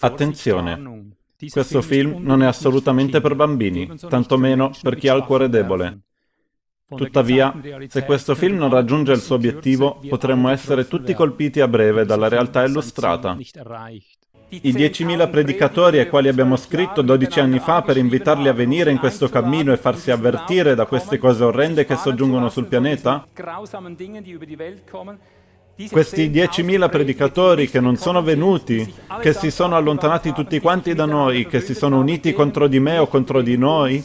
Attenzione, questo film non è assolutamente per bambini, tantomeno per chi ha il cuore debole. Tuttavia, se questo film non raggiunge il suo obiettivo, potremmo essere tutti colpiti a breve dalla realtà illustrata. I 10.000 predicatori ai quali abbiamo scritto 12 anni fa per invitarli a venire in questo cammino e farsi avvertire da queste cose orrende che soggiungono sul pianeta? Questi 10.000 predicatori che non sono venuti, che si sono allontanati tutti quanti da noi, che si sono uniti contro di me o contro di noi,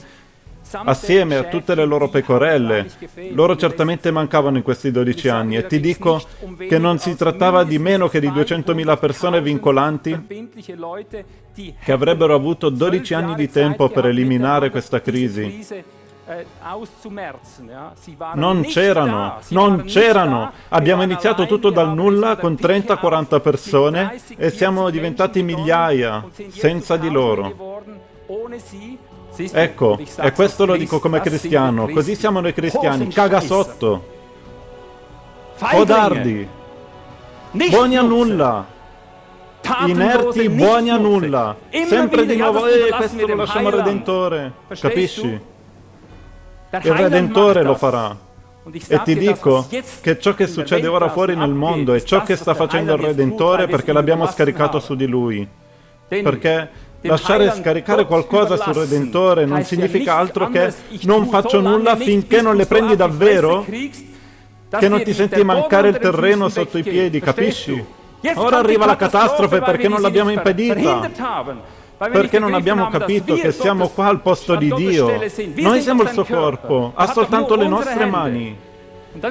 assieme a tutte le loro pecorelle. Loro certamente mancavano in questi 12 anni e ti dico che non si trattava di meno che di 200.000 persone vincolanti che avrebbero avuto 12 anni di tempo per eliminare questa crisi. Non c'erano, non c'erano. Abbiamo iniziato tutto dal nulla con 30-40 persone e siamo diventati migliaia senza di loro. Ecco, e questo lo dico come cristiano, così siamo noi cristiani, caga sotto. Codardi. Buoni a nulla. Inerti, buoni a nulla. Sempre di nuovo, eh, questo lo lasciamo al Redentore. Capisci? Il Redentore lo farà. E ti dico che ciò che succede ora fuori nel mondo è ciò che sta facendo il Redentore perché l'abbiamo scaricato su di lui. Perché Lasciare scaricare qualcosa sul Redentore non significa altro che non faccio nulla finché non le prendi davvero? Che non ti senti mancare il terreno sotto i piedi, capisci? Ora arriva la catastrofe perché non l'abbiamo impedita. Perché non abbiamo capito che siamo qua al posto di Dio. Noi siamo il suo corpo, ha soltanto le nostre mani.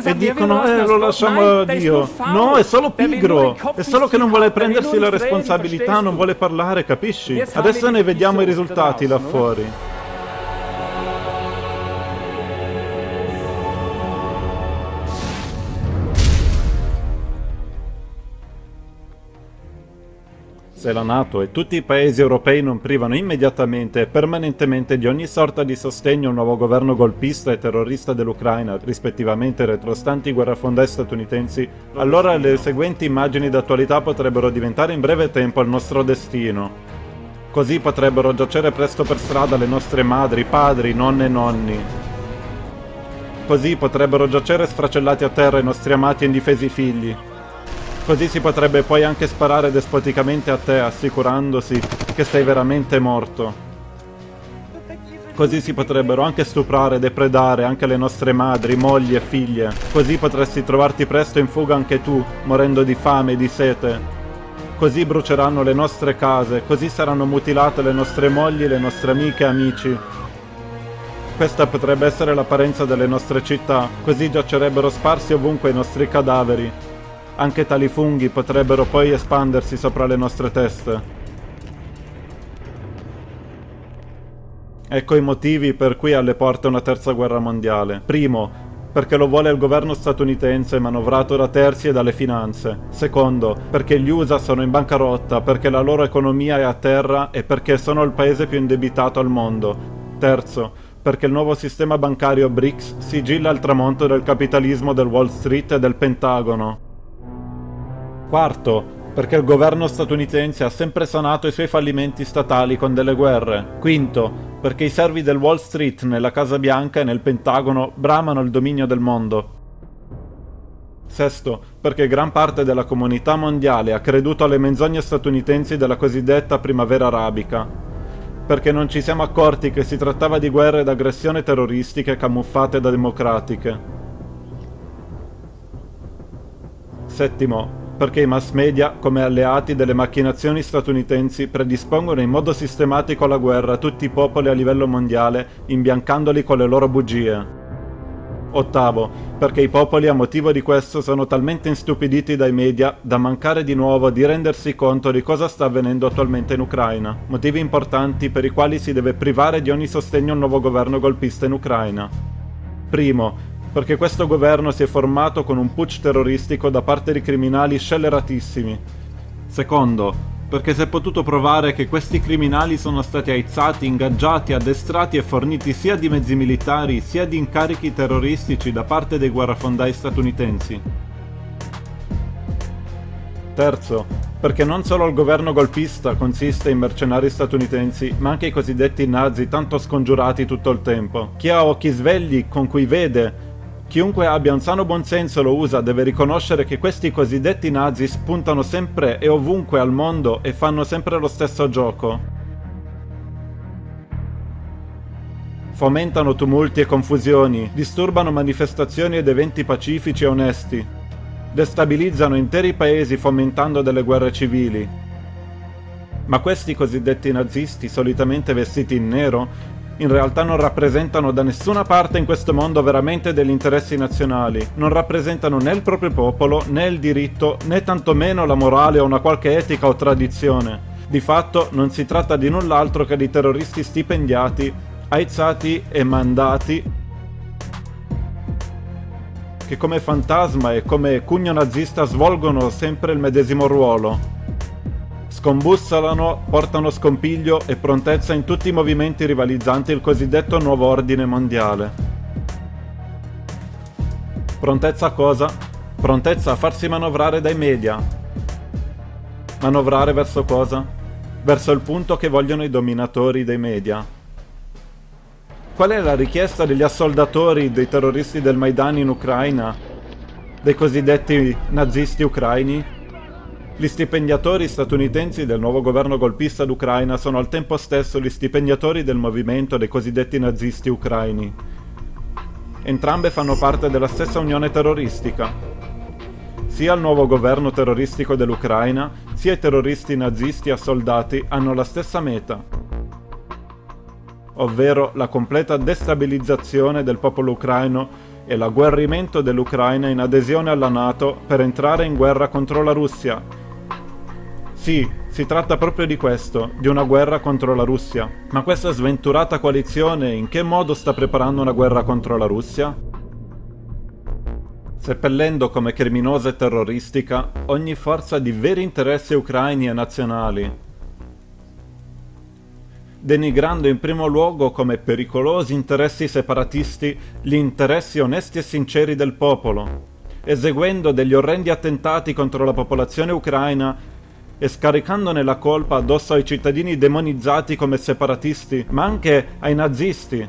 E dicono, eh, lo lasciamo a Dio. No, è solo pigro. È solo che non vuole prendersi la responsabilità, non vuole parlare, capisci? Adesso ne vediamo i risultati là fuori. Se la Nato e tutti i paesi europei non privano immediatamente e permanentemente di ogni sorta di sostegno al nuovo governo golpista e terrorista dell'Ucraina, rispettivamente retrostanti guerrafondai statunitensi, allora le seguenti immagini d'attualità potrebbero diventare in breve tempo il nostro destino. Così potrebbero giacere presto per strada le nostre madri, padri, nonne e nonni. Così potrebbero giacere sfracellati a terra i nostri amati e indifesi figli, Così si potrebbe poi anche sparare despoticamente a te, assicurandosi che sei veramente morto. Così si potrebbero anche stuprare depredare anche le nostre madri, mogli e figlie. Così potresti trovarti presto in fuga anche tu, morendo di fame e di sete. Così bruceranno le nostre case, così saranno mutilate le nostre mogli, le nostre amiche e amici. Questa potrebbe essere l'apparenza delle nostre città, così giacerebbero sparsi ovunque i nostri cadaveri, anche tali funghi potrebbero poi espandersi sopra le nostre teste. Ecco i motivi per cui alle porte una terza guerra mondiale. Primo, perché lo vuole il governo statunitense manovrato da terzi e dalle finanze. Secondo, perché gli USA sono in bancarotta, perché la loro economia è a terra e perché sono il paese più indebitato al mondo. Terzo, perché il nuovo sistema bancario BRICS sigilla il tramonto del capitalismo del Wall Street e del Pentagono. Quarto, perché il governo statunitense ha sempre sanato i suoi fallimenti statali con delle guerre. Quinto, perché i servi del Wall Street nella Casa Bianca e nel Pentagono bramano il dominio del mondo. Sesto, perché gran parte della comunità mondiale ha creduto alle menzogne statunitensi della cosiddetta primavera arabica. Perché non ci siamo accorti che si trattava di guerre ed aggressioni terroristiche camuffate da democratiche. Settimo, perché i mass media, come alleati delle macchinazioni statunitensi, predispongono in modo sistematico alla guerra tutti i popoli a livello mondiale, imbiancandoli con le loro bugie. Ottavo, perché i popoli a motivo di questo sono talmente instupiditi dai media da mancare di nuovo di rendersi conto di cosa sta avvenendo attualmente in Ucraina, motivi importanti per i quali si deve privare di ogni sostegno al nuovo governo golpista in Ucraina. Primo, perché questo governo si è formato con un putsch terroristico da parte di criminali scelleratissimi. Secondo, perché si è potuto provare che questi criminali sono stati aizzati, ingaggiati, addestrati e forniti sia di mezzi militari sia di incarichi terroristici da parte dei guerrafondai statunitensi. Terzo, perché non solo il governo golpista consiste in mercenari statunitensi, ma anche i cosiddetti nazi tanto scongiurati tutto il tempo. Chi ha occhi svegli con cui vede Chiunque abbia un sano buonsenso lo usa deve riconoscere che questi cosiddetti nazi spuntano sempre e ovunque al mondo e fanno sempre lo stesso gioco. Fomentano tumulti e confusioni, disturbano manifestazioni ed eventi pacifici e onesti, destabilizzano interi paesi fomentando delle guerre civili. Ma questi cosiddetti nazisti, solitamente vestiti in nero, in realtà non rappresentano da nessuna parte in questo mondo veramente degli interessi nazionali, non rappresentano né il proprio popolo, né il diritto, né tantomeno la morale o una qualche etica o tradizione. Di fatto non si tratta di null'altro che di terroristi stipendiati, aizzati e mandati che come fantasma e come cugno nazista svolgono sempre il medesimo ruolo, Scombussolano, portano scompiglio e prontezza in tutti i movimenti rivalizzanti il cosiddetto nuovo ordine mondiale. Prontezza a cosa? Prontezza a farsi manovrare dai media. Manovrare verso cosa? Verso il punto che vogliono i dominatori dei media. Qual è la richiesta degli assoldatori dei terroristi del Maidan in Ucraina? Dei cosiddetti nazisti ucraini? Gli stipendiatori statunitensi del nuovo governo golpista d'Ucraina sono al tempo stesso gli stipendiatori del movimento dei cosiddetti nazisti ucraini. Entrambe fanno parte della stessa unione terroristica. Sia il nuovo governo terroristico dell'Ucraina, sia i terroristi nazisti assoldati hanno la stessa meta, ovvero la completa destabilizzazione del popolo ucraino e l'agguerrimento dell'Ucraina in adesione alla Nato per entrare in guerra contro la Russia sì, si tratta proprio di questo, di una guerra contro la Russia. Ma questa sventurata coalizione in che modo sta preparando una guerra contro la Russia? Seppellendo come criminosa e terroristica ogni forza di veri interessi ucraini e nazionali, denigrando in primo luogo come pericolosi interessi separatisti gli interessi onesti e sinceri del popolo, eseguendo degli orrendi attentati contro la popolazione ucraina e scaricandone la colpa addosso ai cittadini demonizzati come separatisti, ma anche ai nazisti.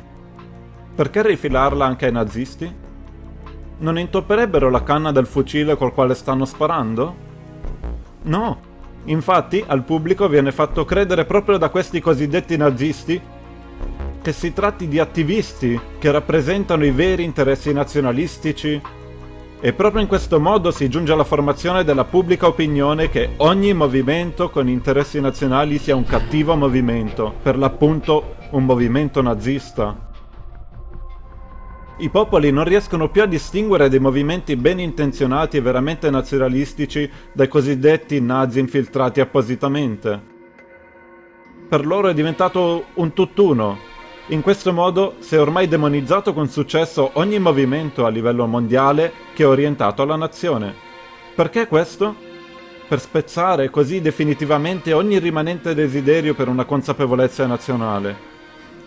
Perché rifilarla anche ai nazisti? Non intopperebbero la canna del fucile col quale stanno sparando? No. Infatti al pubblico viene fatto credere proprio da questi cosiddetti nazisti che si tratti di attivisti che rappresentano i veri interessi nazionalistici, e proprio in questo modo si giunge alla formazione della pubblica opinione che ogni movimento con interessi nazionali sia un cattivo movimento, per l'appunto un movimento nazista. I popoli non riescono più a distinguere dei movimenti ben intenzionati e veramente nazionalistici dai cosiddetti nazi infiltrati appositamente. Per loro è diventato un tutt'uno, in questo modo si è ormai demonizzato con successo ogni movimento a livello mondiale che è orientato alla nazione. Perché questo? Per spezzare così definitivamente ogni rimanente desiderio per una consapevolezza nazionale.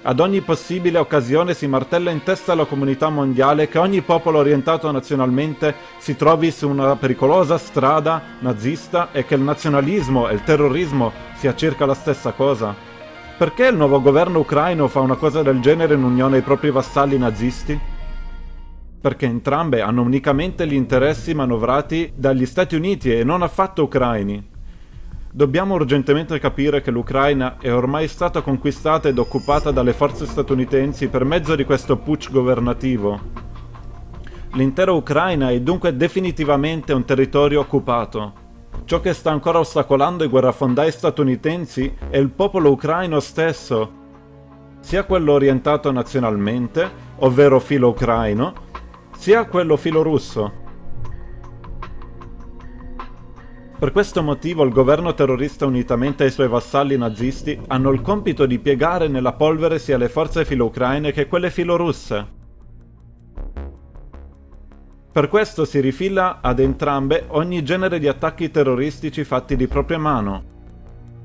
Ad ogni possibile occasione si martella in testa alla comunità mondiale che ogni popolo orientato nazionalmente si trovi su una pericolosa strada nazista e che il nazionalismo e il terrorismo sia circa la stessa cosa. Perché il nuovo governo ucraino fa una cosa del genere in unione ai propri vassalli nazisti? Perché entrambe hanno unicamente gli interessi manovrati dagli Stati Uniti e non affatto ucraini. Dobbiamo urgentemente capire che l'Ucraina è ormai stata conquistata ed occupata dalle forze statunitensi per mezzo di questo putsch governativo. L'intera Ucraina è dunque definitivamente un territorio occupato. Ciò che sta ancora ostacolando i guerrafondai statunitensi è il popolo ucraino stesso, sia quello orientato nazionalmente, ovvero filo ucraino, sia quello filo russo. Per questo motivo il governo terrorista unitamente ai suoi vassalli nazisti hanno il compito di piegare nella polvere sia le forze filo-ucraine che quelle filo-russe. Per questo si rifila ad entrambe ogni genere di attacchi terroristici fatti di propria mano.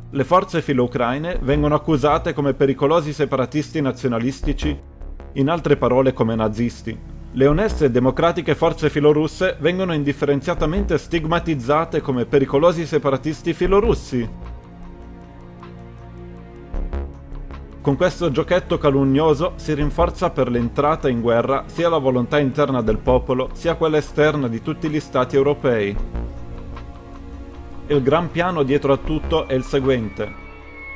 Le forze filo-ucraine vengono accusate come pericolosi separatisti nazionalistici, in altre parole come nazisti. Le oneste e democratiche forze filorusse vengono indifferenziatamente stigmatizzate come pericolosi separatisti filorussi. Con questo giochetto calunnioso si rinforza per l'entrata in guerra sia la volontà interna del popolo sia quella esterna di tutti gli stati europei. Il gran piano dietro a tutto è il seguente.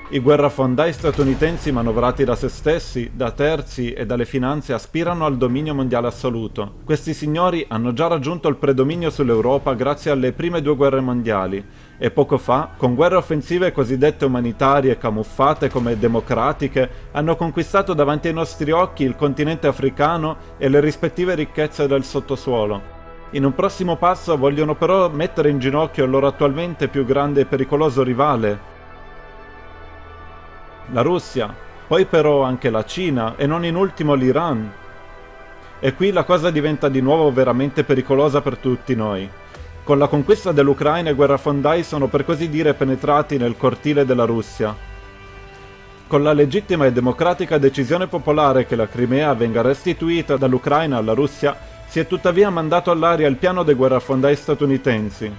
I guerrafondai statunitensi manovrati da se stessi, da terzi e dalle finanze aspirano al dominio mondiale assoluto. Questi signori hanno già raggiunto il predominio sull'Europa grazie alle prime due guerre mondiali e poco fa, con guerre offensive cosiddette umanitarie camuffate come democratiche, hanno conquistato davanti ai nostri occhi il continente africano e le rispettive ricchezze del sottosuolo. In un prossimo passo vogliono però mettere in ginocchio il loro attualmente più grande e pericoloso rivale, la Russia, poi però anche la Cina e non in ultimo l'Iran. E qui la cosa diventa di nuovo veramente pericolosa per tutti noi. Con la conquista dell'Ucraina i guerrafondai sono per così dire penetrati nel cortile della Russia. Con la legittima e democratica decisione popolare che la Crimea venga restituita dall'Ucraina alla Russia, si è tuttavia mandato all'aria il piano dei guerrafondai statunitensi,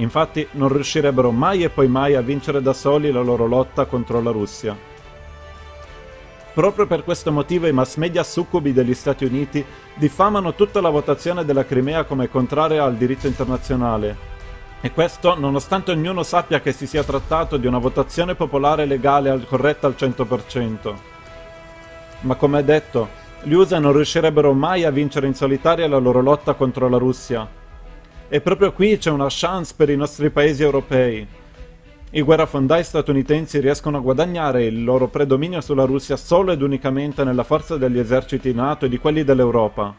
Infatti non riuscirebbero mai e poi mai a vincere da soli la loro lotta contro la Russia. Proprio per questo motivo i mass media succubi degli Stati Uniti diffamano tutta la votazione della Crimea come contraria al diritto internazionale. E questo nonostante ognuno sappia che si sia trattato di una votazione popolare legale corretta al 100%. Ma come detto, gli USA non riuscirebbero mai a vincere in solitaria la loro lotta contro la Russia, e proprio qui c'è una chance per i nostri paesi europei. I guerrafondai statunitensi riescono a guadagnare il loro predominio sulla Russia solo ed unicamente nella forza degli eserciti NATO e di quelli dell'Europa.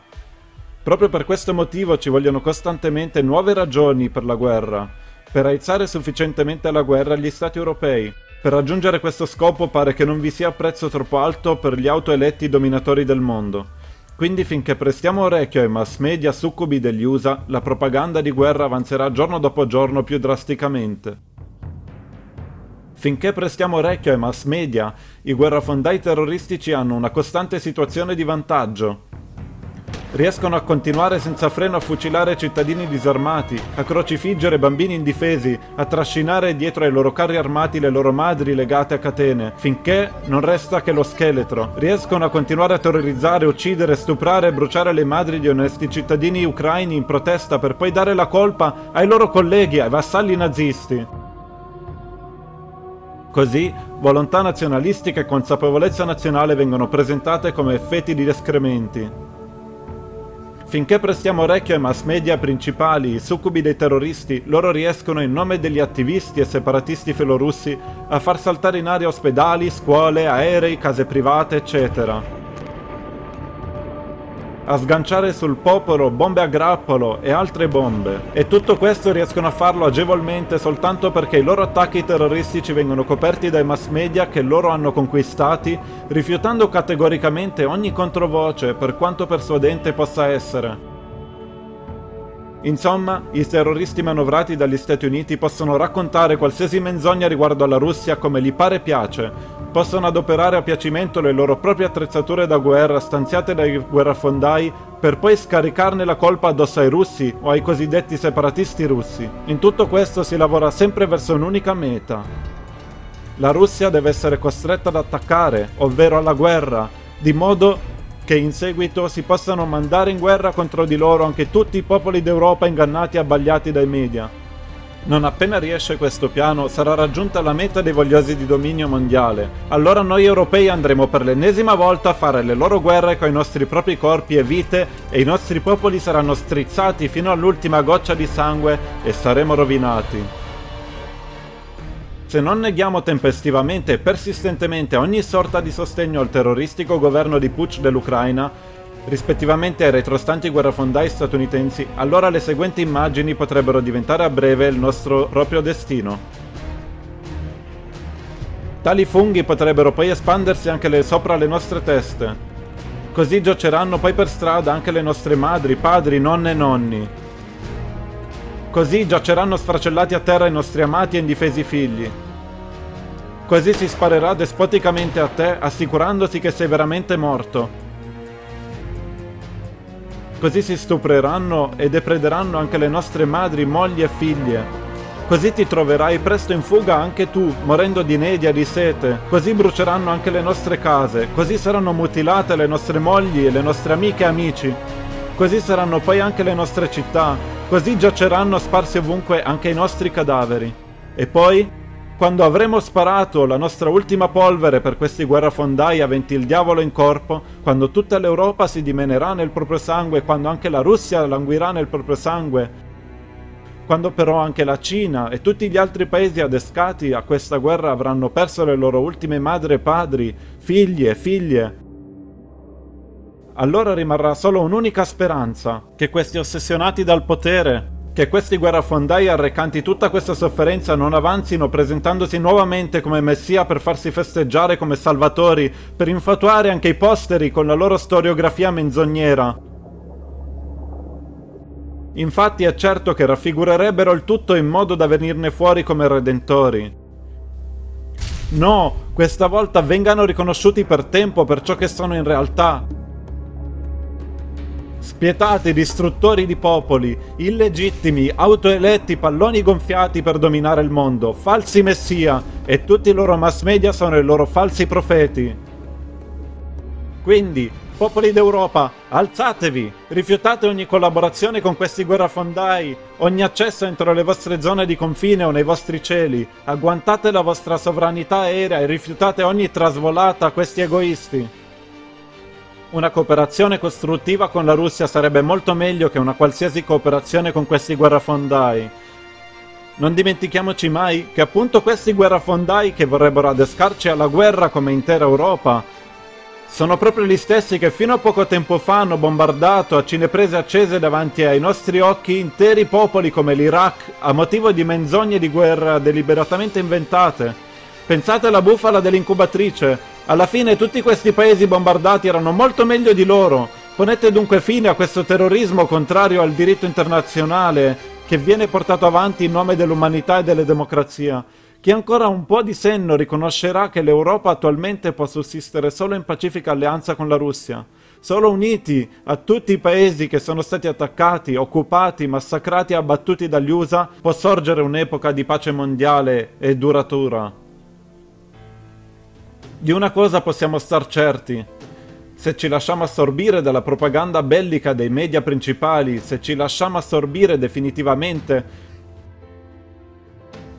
Proprio per questo motivo ci vogliono costantemente nuove ragioni per la guerra, per aizzare sufficientemente la guerra agli stati europei. Per raggiungere questo scopo pare che non vi sia prezzo troppo alto per gli autoeletti dominatori del mondo. Quindi finché prestiamo orecchio ai mass media succubi degli USA, la propaganda di guerra avanzerà giorno dopo giorno più drasticamente. Finché prestiamo orecchio ai mass media, i guerrafondai terroristici hanno una costante situazione di vantaggio, riescono a continuare senza freno a fucilare cittadini disarmati, a crocifiggere bambini indifesi, a trascinare dietro ai loro carri armati le loro madri legate a catene, finché non resta che lo scheletro. Riescono a continuare a terrorizzare, uccidere, stuprare e bruciare le madri di onesti cittadini ucraini in protesta per poi dare la colpa ai loro colleghi, ai vassalli nazisti. Così, volontà nazionalistica e consapevolezza nazionale vengono presentate come effetti di escrementi. Finché prestiamo orecchio ai mass media principali, i succubi dei terroristi, loro riescono in nome degli attivisti e separatisti filorussi a far saltare in aria ospedali, scuole, aerei, case private, eccetera a sganciare sul popolo bombe a grappolo e altre bombe. E tutto questo riescono a farlo agevolmente soltanto perché i loro attacchi terroristici vengono coperti dai mass media che loro hanno conquistati, rifiutando categoricamente ogni controvoce per quanto persuadente possa essere. Insomma, i terroristi manovrati dagli Stati Uniti possono raccontare qualsiasi menzogna riguardo alla Russia come gli pare piace, possono adoperare a piacimento le loro proprie attrezzature da guerra stanziate dai guerrafondai per poi scaricarne la colpa addosso ai russi o ai cosiddetti separatisti russi. In tutto questo si lavora sempre verso un'unica meta. La Russia deve essere costretta ad attaccare, ovvero alla guerra, di modo che in seguito si possano mandare in guerra contro di loro anche tutti i popoli d'Europa ingannati e abbagliati dai media. Non appena riesce questo piano sarà raggiunta la meta dei vogliosi di dominio mondiale. Allora noi europei andremo per l'ennesima volta a fare le loro guerre con i nostri propri corpi e vite e i nostri popoli saranno strizzati fino all'ultima goccia di sangue e saremo rovinati. Se non neghiamo tempestivamente e persistentemente ogni sorta di sostegno al terroristico governo di Pucc dell'Ucraina, rispettivamente ai retrostanti guerrafondai statunitensi, allora le seguenti immagini potrebbero diventare a breve il nostro proprio destino. Tali funghi potrebbero poi espandersi anche sopra le nostre teste. Così giaceranno poi per strada anche le nostre madri, padri, nonne e nonni. Così giaceranno sfracellati a terra i nostri amati e indifesi figli. Così si sparerà despoticamente a te, assicurandosi che sei veramente morto. Così si stupreranno e deprederanno anche le nostre madri, mogli e figlie. Così ti troverai presto in fuga anche tu, morendo di nedia di sete. Così bruceranno anche le nostre case. Così saranno mutilate le nostre mogli le nostre amiche e amici. Così saranno poi anche le nostre città. Così giaceranno sparsi ovunque anche i nostri cadaveri. E poi, quando avremo sparato la nostra ultima polvere per questi guerrafondai aventi il diavolo in corpo, quando tutta l'Europa si dimenerà nel proprio sangue, quando anche la Russia languirà nel proprio sangue, quando però anche la Cina e tutti gli altri paesi adescati a questa guerra avranno perso le loro ultime madri e padri, figli e figlie, allora rimarrà solo un'unica speranza, che questi ossessionati dal potere che questi guerrafondai arrecanti tutta questa sofferenza non avanzino presentandosi nuovamente come messia per farsi festeggiare come salvatori, per infatuare anche i posteri con la loro storiografia menzognera. Infatti è certo che raffigurerebbero il tutto in modo da venirne fuori come redentori. No, questa volta vengano riconosciuti per tempo per ciò che sono in realtà, Spietati distruttori di popoli, illegittimi, autoeletti palloni gonfiati per dominare il mondo, falsi messia, e tutti i loro mass media sono i loro falsi profeti. Quindi, popoli d'Europa, alzatevi! Rifiutate ogni collaborazione con questi guerrafondai, ogni accesso entro le vostre zone di confine o nei vostri cieli, agguantate la vostra sovranità aerea e rifiutate ogni trasvolata a questi egoisti. Una cooperazione costruttiva con la Russia sarebbe molto meglio che una qualsiasi cooperazione con questi guerrafondai. Non dimentichiamoci mai che appunto questi guerrafondai che vorrebbero adescarci alla guerra come intera Europa sono proprio gli stessi che fino a poco tempo fa hanno bombardato a cineprese accese davanti ai nostri occhi interi popoli come l'Iraq a motivo di menzogne di guerra deliberatamente inventate. Pensate alla bufala dell'incubatrice, alla fine tutti questi paesi bombardati erano molto meglio di loro. Ponete dunque fine a questo terrorismo contrario al diritto internazionale che viene portato avanti in nome dell'umanità e della democrazia. Chi ancora un po' di senno riconoscerà che l'Europa attualmente può sussistere solo in pacifica alleanza con la Russia. Solo uniti a tutti i paesi che sono stati attaccati, occupati, massacrati e abbattuti dagli USA può sorgere un'epoca di pace mondiale e duratura. Di una cosa possiamo star certi. Se ci lasciamo assorbire dalla propaganda bellica dei media principali, se ci lasciamo assorbire definitivamente,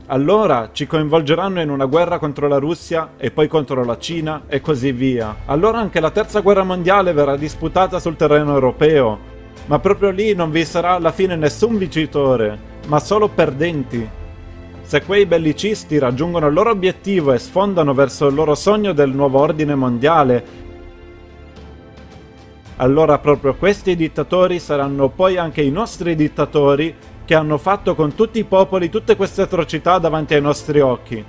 allora ci coinvolgeranno in una guerra contro la Russia e poi contro la Cina e così via. Allora anche la terza guerra mondiale verrà disputata sul terreno europeo. Ma proprio lì non vi sarà alla fine nessun vincitore, ma solo perdenti. Se quei bellicisti raggiungono il loro obiettivo e sfondano verso il loro sogno del nuovo ordine mondiale, allora proprio questi dittatori saranno poi anche i nostri dittatori che hanno fatto con tutti i popoli tutte queste atrocità davanti ai nostri occhi.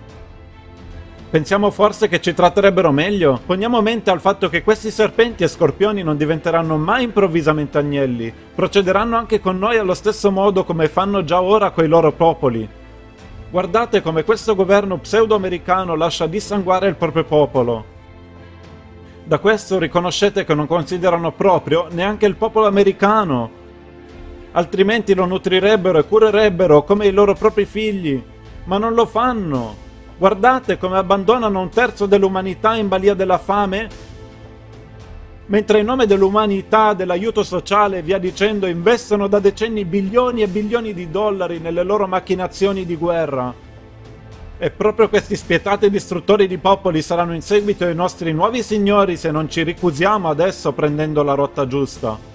Pensiamo forse che ci tratterebbero meglio? Poniamo mente al fatto che questi serpenti e scorpioni non diventeranno mai improvvisamente agnelli, procederanno anche con noi allo stesso modo come fanno già ora coi loro popoli. Guardate come questo governo pseudo-americano lascia dissanguare il proprio popolo. Da questo riconoscete che non considerano proprio neanche il popolo americano. Altrimenti lo nutrirebbero e curerebbero come i loro propri figli. Ma non lo fanno. Guardate come abbandonano un terzo dell'umanità in balia della fame mentre in nome dell'umanità, dell'aiuto sociale e via dicendo investono da decenni bilioni e bilioni di dollari nelle loro macchinazioni di guerra. E proprio questi spietati distruttori di popoli saranno in seguito i nostri nuovi signori se non ci ricusiamo adesso prendendo la rotta giusta.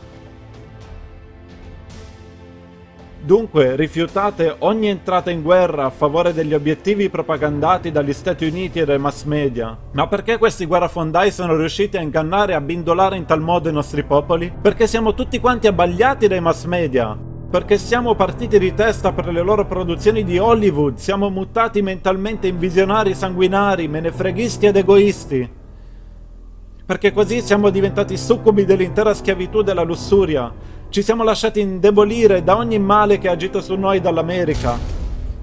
Dunque rifiutate ogni entrata in guerra a favore degli obiettivi propagandati dagli Stati Uniti e dai mass media. Ma perché questi guerrafondai sono riusciti a ingannare e a bindolare in tal modo i nostri popoli? Perché siamo tutti quanti abbagliati dai mass media. Perché siamo partiti di testa per le loro produzioni di Hollywood, siamo mutati mentalmente in visionari sanguinari, menefreghisti ed egoisti. Perché così siamo diventati succubi dell'intera schiavitù della lussuria, ci siamo lasciati indebolire da ogni male che ha agito su noi dall'America.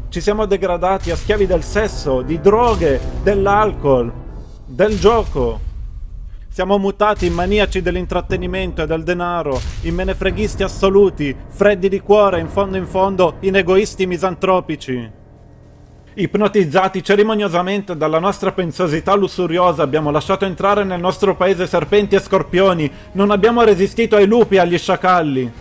Ci siamo degradati a schiavi del sesso, di droghe, dell'alcol, del gioco. Siamo mutati in maniaci dell'intrattenimento e del denaro, in menefreghisti assoluti, freddi di cuore, in fondo in fondo, in egoisti misantropici. Ipnotizzati cerimoniosamente dalla nostra pensiosità lussuriosa abbiamo lasciato entrare nel nostro paese serpenti e scorpioni, non abbiamo resistito ai lupi e agli sciacalli.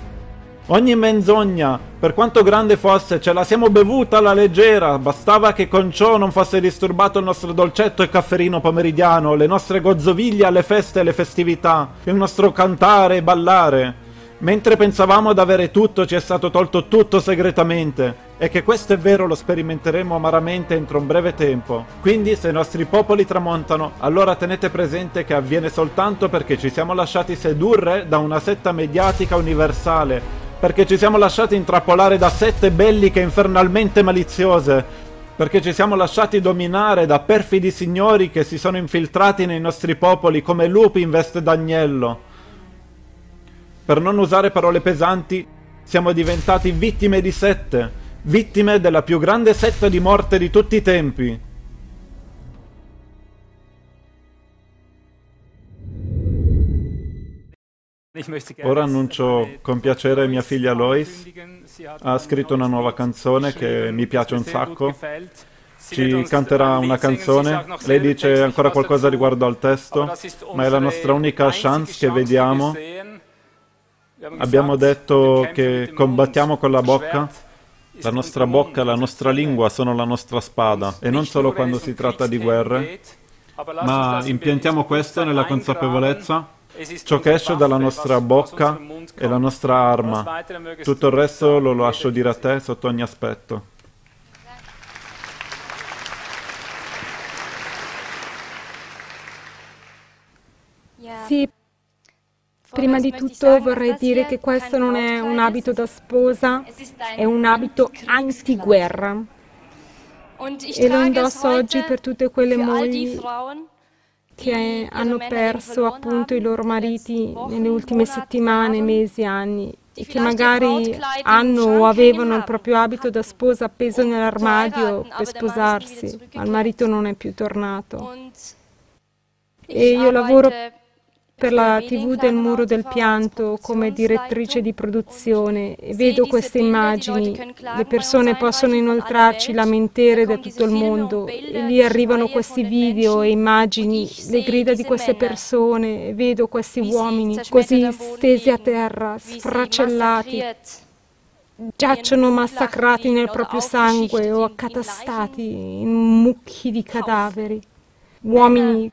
Ogni menzogna, per quanto grande fosse, ce la siamo bevuta alla leggera, bastava che con ciò non fosse disturbato il nostro dolcetto e cafferino pomeridiano, le nostre gozzoviglie alle feste e alle festività, il nostro cantare e ballare. Mentre pensavamo ad avere tutto, ci è stato tolto tutto segretamente, e che questo è vero lo sperimenteremo amaramente entro un breve tempo. Quindi se i nostri popoli tramontano, allora tenete presente che avviene soltanto perché ci siamo lasciati sedurre da una setta mediatica universale, perché ci siamo lasciati intrappolare da sette belliche infernalmente maliziose, perché ci siamo lasciati dominare da perfidi signori che si sono infiltrati nei nostri popoli come lupi in veste d'agnello. Per non usare parole pesanti, siamo diventati vittime di sette, vittime della più grande setta di morte di tutti i tempi. Ora annuncio con piacere mia figlia Lois. Ha scritto una nuova canzone che mi piace un sacco. Ci canterà una canzone. Lei dice ancora qualcosa riguardo al testo, ma è la nostra unica chance che vediamo. Abbiamo detto che combattiamo con la bocca. La nostra bocca, la nostra lingua sono la nostra spada, e non solo quando si tratta di guerre, ma impiantiamo questo nella consapevolezza Ciò che esce dalla nostra bocca è la nostra arma. Tutto il resto lo lascio dire a te sotto ogni aspetto. Sì, prima di tutto vorrei dire che questo non è un abito da sposa, è un abito antiguerra. E lo indosso oggi per tutte quelle mogli che hanno perso appunto i loro mariti nelle ultime settimane, mesi, anni e che magari hanno o avevano il proprio abito da sposa appeso nell'armadio per sposarsi, ma il marito non è più tornato. E io lavoro per la TV del Muro del Pianto come direttrice di produzione e vedo queste immagini. Le persone possono inoltrarci lamentere da tutto il mondo. e lì arrivano questi video e immagini, le grida di queste persone, e vedo questi uomini così stesi a terra, sfracellati, giacciono massacrati nel proprio sangue o accatastati in mucchi di cadaveri. Uomini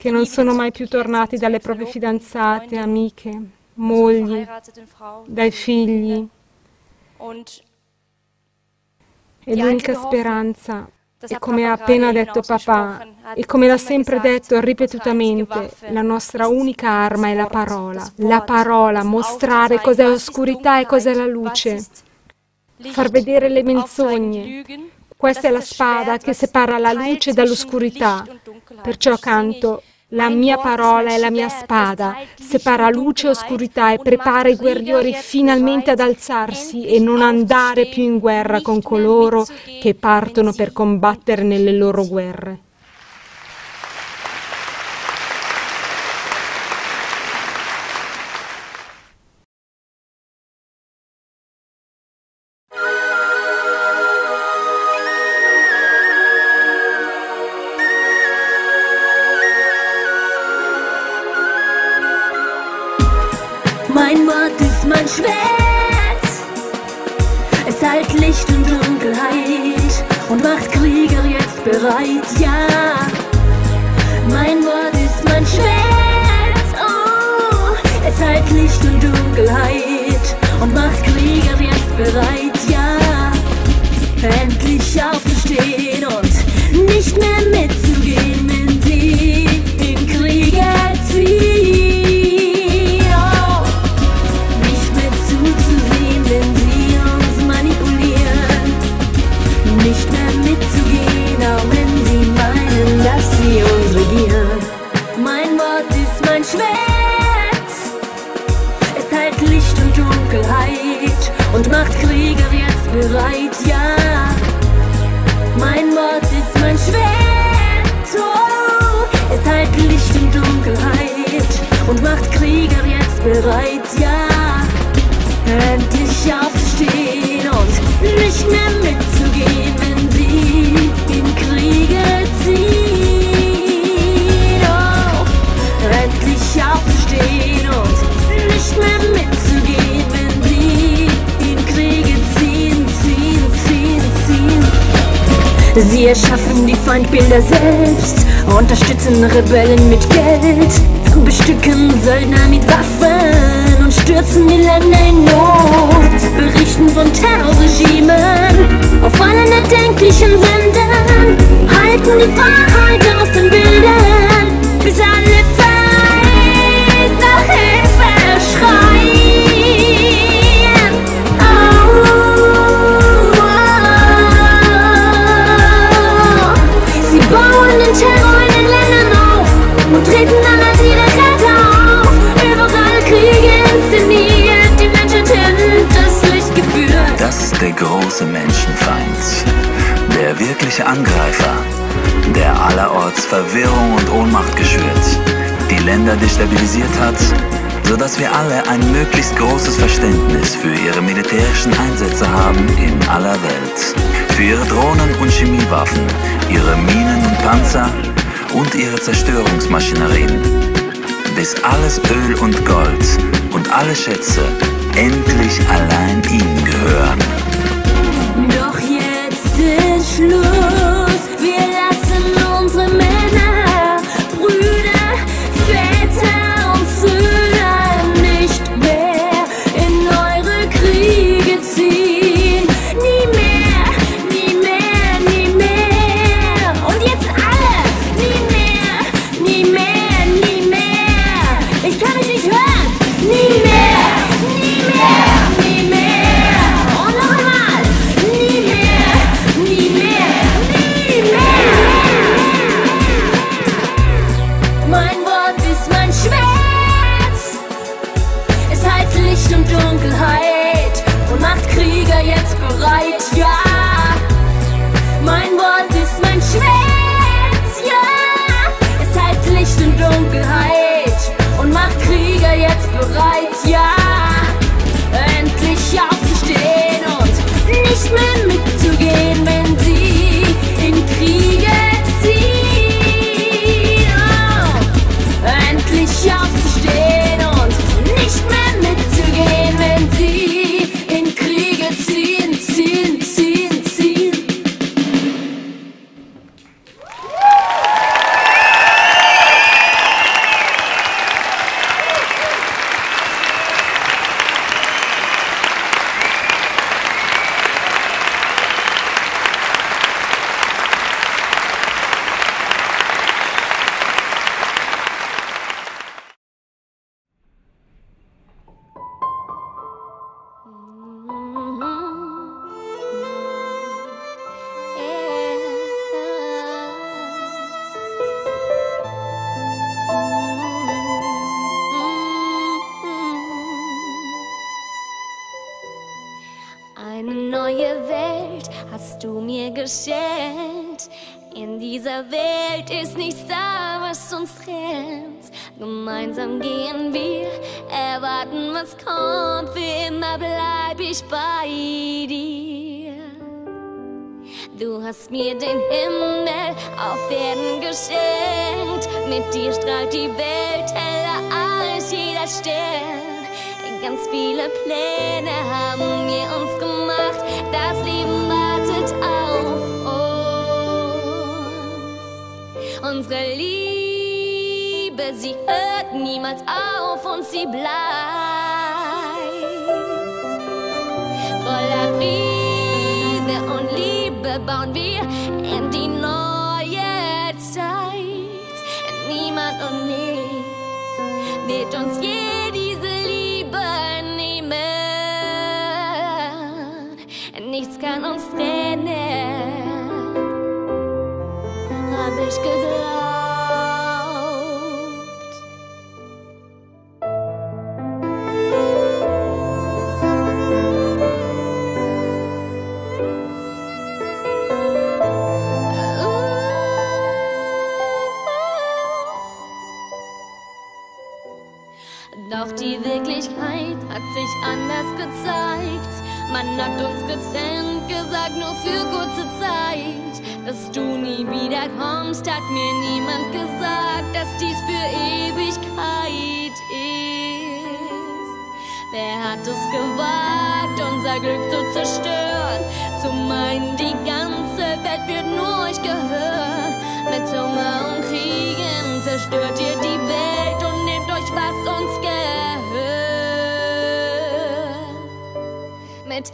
che non sono mai più tornati dalle proprie fidanzate, amiche, mogli, dai figli. E l'unica speranza è come ha appena detto papà e come l'ha sempre detto ripetutamente, la nostra unica arma è la parola. La parola, mostrare cos'è oscurità e cos'è la luce, far vedere le menzogne. Questa è la spada che separa la luce dall'oscurità. Perciò canto la mia parola è la mia spada, separa luce e oscurità e prepara i guerrieri finalmente ad alzarsi e non andare più in guerra con coloro che partono per combattere nelle loro guerre. Wahrheit, ja. Mein Wort ist mein Schwert, oh. Es zeigt Licht und Dunkelheit und macht Krieger jetzt bereit, ja. Endlich aufzustehen und nicht mehr mit light. Sie erschaffen die Feindbilder selbst, unterstützen Rebellen mit Geld, bestücken Söldner mit Waffen und stürzen die Länder in Not, berichten von Terrorregimen auf allen erdenklichen Sendern, halten die Wahrheit aus den Bildern, bis alle der große Menschenfeind, der wirkliche Angreifer, der allerorts Verwirrung und Ohnmacht geschürt, die Länder destabilisiert hat, sodass wir alle ein möglichst großes Verständnis für ihre militärischen Einsätze haben in aller Welt, für ihre Drohnen und Chemiewaffen, ihre Minen und Panzer und ihre Zerstörungsmaschinerien, bis alles Öl und Gold und alle Schätze endlich allein ihm gehören. Schluss. Wir lassen unsere Männer, Brüder, Väter und Söhne nicht mehr in eure Kriege ziehen. Nie mehr, nie mehr, nie mehr. Und jetzt alle, nie mehr, nie mehr, nie mehr. Ich kann mich nicht hören, nie mehr, geschenkt. In dieser Welt ist nichts da, was uns trennt. Gemeinsam gehen wir, erwarten, was kommt. Für immer bleib ich bei dir. Du hast mir den Himmel auf Erden geschenkt. Mit dir strahlt die Welt heller als jeder Stern. Ganz viele Pläne haben wir uns sie hört niemals auf und sie bleibt. Voller Friede und Liebe bauen wir in die neue Zeit. Niemand und nichts wird uns je diese Liebe nehmen. Nichts kann uns trennen, nur für kurze Zeit. Dass du nie wieder kommst, hat mir niemand gesagt, dass dies für Ewigkeit ist. Wer hat es gewagt, unser Glück zu zerstören? Zu meinen, die ganze Welt wird nur euch gehören. Mit Hunger und Kriegen zerstört ihr die Welt und nehmt euch, was uns gehört. Mit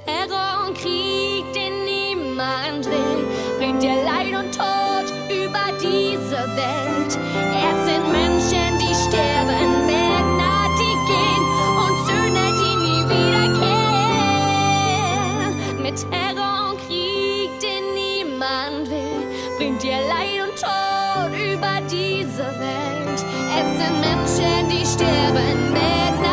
die sterben, Männer,